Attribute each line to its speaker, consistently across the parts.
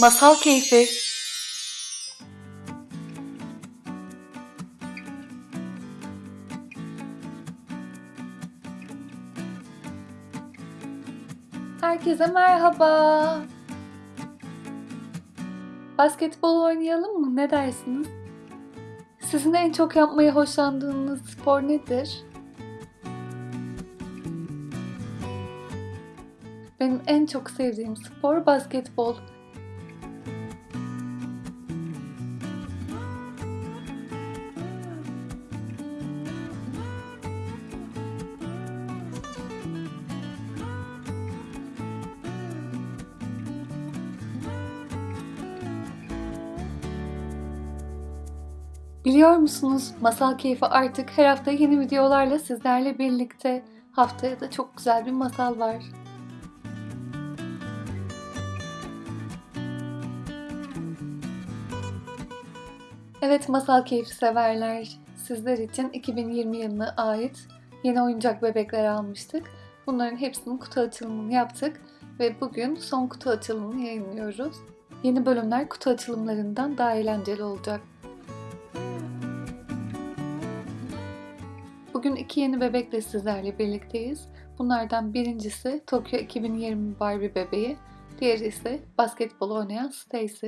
Speaker 1: Masal Keyfi Herkese merhaba. Basketbol oynayalım mı? Ne dersiniz? Sizin en çok yapmayı hoşlandığınız spor nedir? Benim en çok sevdiğim spor basketbol. Biliyor musunuz Masal Keyfi artık her hafta yeni videolarla sizlerle birlikte. Haftaya da çok güzel bir masal var. Evet Masal Keyfi severler. Sizler için 2020 yılına ait yeni oyuncak bebekler almıştık. Bunların hepsinin kutu açılımını yaptık ve bugün son kutu açılımını yayınlıyoruz. Yeni bölümler kutu açılımlarından daha eğlenceli olacak. Bugün iki yeni bebekle sizlerle birlikteyiz. Bunlardan birincisi Tokyo 2020 Barbie bebeği, diğeri ise basketbol oynayan Stacy.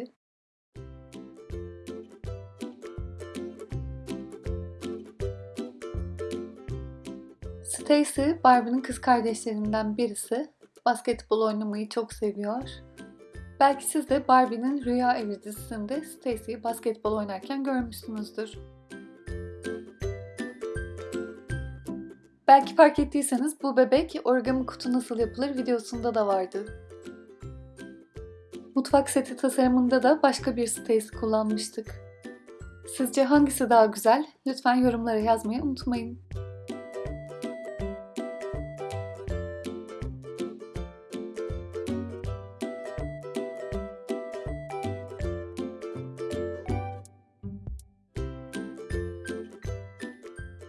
Speaker 1: Stacy, Barbie'nin kız kardeşlerinden birisi. Basketbol oynamayı çok seviyor. Belki siz de Barbie'nin Rüya Evi dizisinde Stacy'yi basketbol oynarken görmüşsünüzdür. Belki fark ettiyseniz bu bebek origami kutu nasıl yapılır videosunda da vardı. Mutfak seti tasarımında da başka bir Stacy kullanmıştık. Sizce hangisi daha güzel? Lütfen yorumlara yazmayı unutmayın.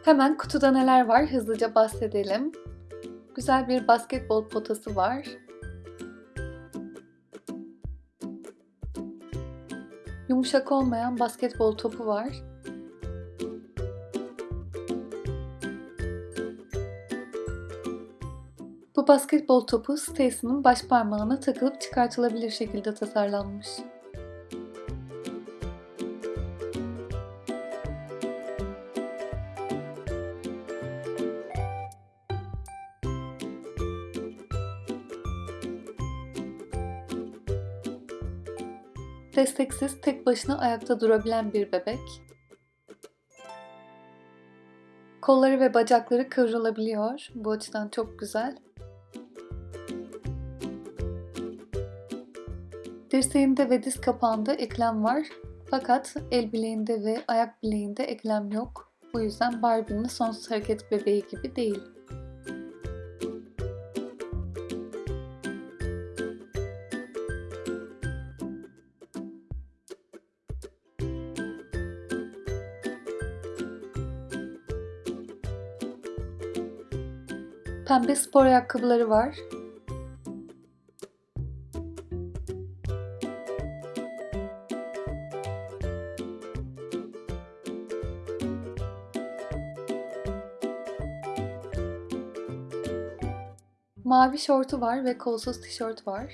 Speaker 1: Hemen kutuda neler var hızlıca bahsedelim. Güzel bir basketbol potası var. Yumuşak olmayan basketbol topu var. Bu basketbol topu Stacy'nin baş parmağına takılıp çıkartılabilir şekilde tasarlanmış. Desteksiz tek başına ayakta durabilen bir bebek. Kolları ve bacakları kıvrılabiliyor. Bu açıdan çok güzel. Dirseğinde ve diz kapağında eklem var. Fakat el bileğinde ve ayak bileğinde eklem yok. Bu yüzden Barbie'nin sonsuz hareket bebeği gibi değil. Pembe spor ayakkabıları var. Mavi şortu var ve kolsuz tişört var.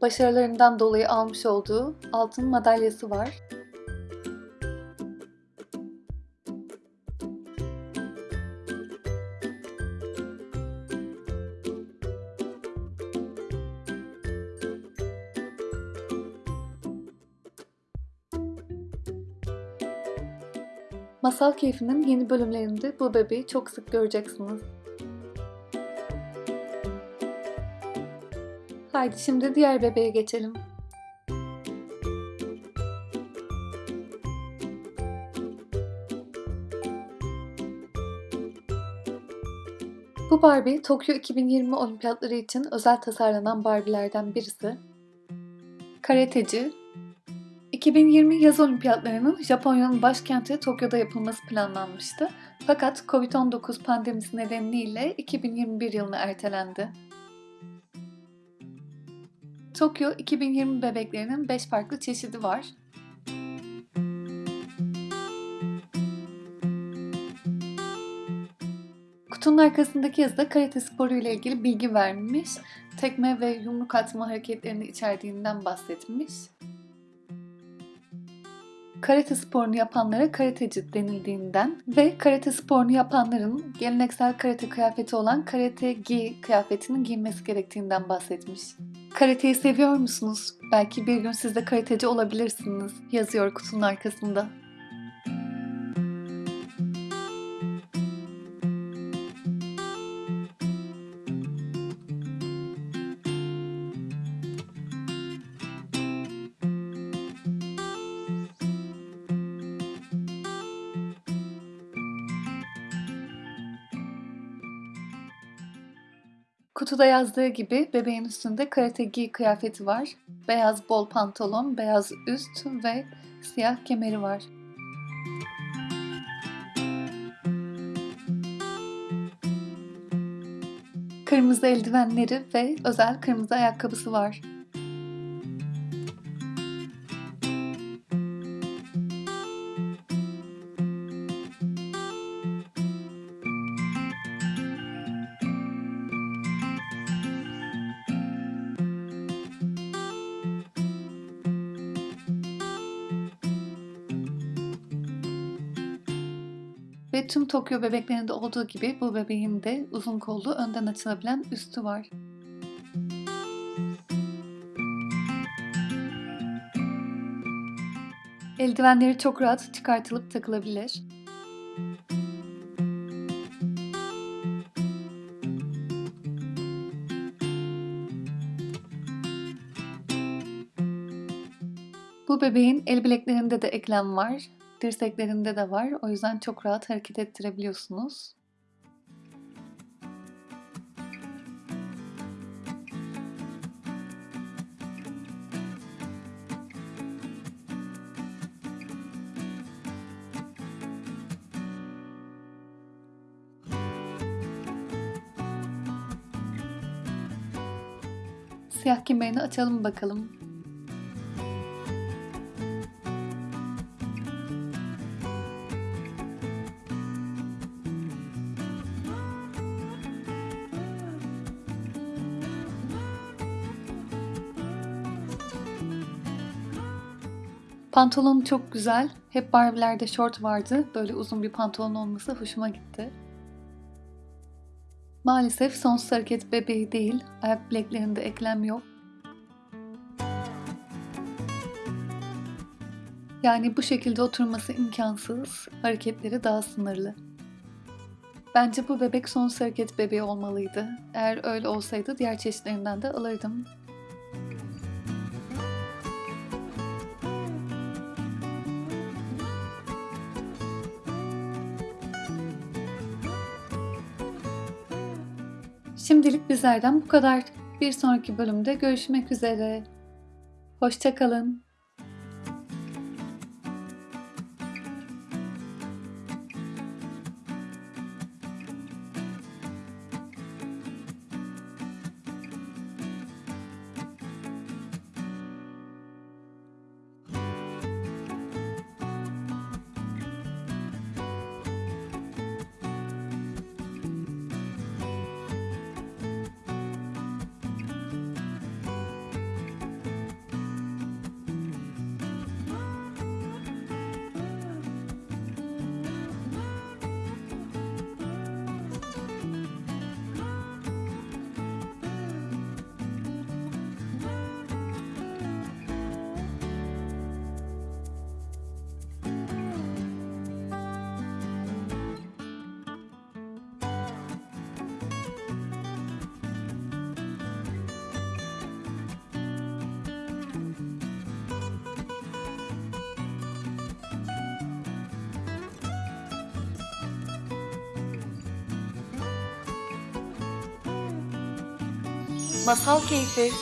Speaker 1: Başarılarından dolayı almış olduğu altın madalyası var. Masal Keyfi'nin yeni bölümlerinde bu bebeği çok sık göreceksiniz. Haydi şimdi diğer bebeğe geçelim. Bu Barbie Tokyo 2020 olimpiyatları için özel tasarlanan Barbie'lerden birisi. Karateci, 2020 yaz olimpiyatlarının Japonya'nın başkenti Tokyo'da yapılması planlanmıştı. Fakat Covid-19 pandemisi nedeniyle 2021 yılına ertelendi. Tokyo 2020 bebeklerinin 5 farklı çeşidi var. Kutunun arkasındaki yazıda karate sporu ile ilgili bilgi vermiş, tekme ve yumruk atma hareketlerini içerdiğinden bahsetmiş. Karate sporunu yapanlara karateci denildiğinden ve karate sporunu yapanların geleneksel karate kıyafeti olan karate gi kıyafetinin giyinmesi gerektiğinden bahsetmiş. Karateyi seviyor musunuz? Belki bir gün siz de karateci olabilirsiniz, yazıyor kutunun arkasında. Kutuda yazdığı gibi bebeğin üstünde karate gi kıyafeti var. Beyaz bol pantolon, beyaz üst ve siyah kemeri var. Kırmızı eldivenleri ve özel kırmızı ayakkabısı var. Ve tüm Tokyo bebeklerinde olduğu gibi bu bebeğin de uzun kollu önden açılabilen üstü var. Eldivenleri çok rahat çıkartılıp takılabilir. Bu bebeğin el bileklerinde de eklem var. Dirseklerinde de var. O yüzden çok rahat hareket ettirebiliyorsunuz. Siyah kemerini açalım bakalım. Pantolon çok güzel. Hep Barbie'lerde şort vardı. Böyle uzun bir pantolon olması hoşuma gitti. Maalesef sonsuz hareket bebeği değil. Ayak bileklerinde eklem yok. Yani bu şekilde oturması imkansız. Hareketleri daha sınırlı. Bence bu bebek sonsuz hareket bebeği olmalıydı. Eğer öyle olsaydı diğer çeşitlerinden de alırdım. Şimdilik bizlerden bu kadar. Bir sonraki bölümde görüşmek üzere. Hoşçakalın. Masal Keyfi